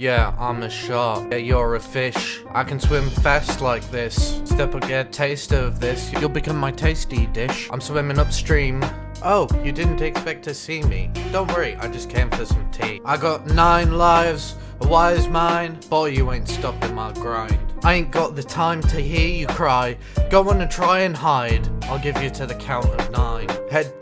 Yeah, I'm a shark. Yeah, you're a fish. I can swim fast like this. Step up, get a taste of this. You'll become my tasty dish. I'm swimming upstream. Oh, you didn't expect to see me. Don't worry, I just came for some tea. I got nine lives, a wise mind. Boy, you ain't stopping my grind. I ain't got the time to hear you cry. Go on and try and hide. I'll give you to the count of nine. Head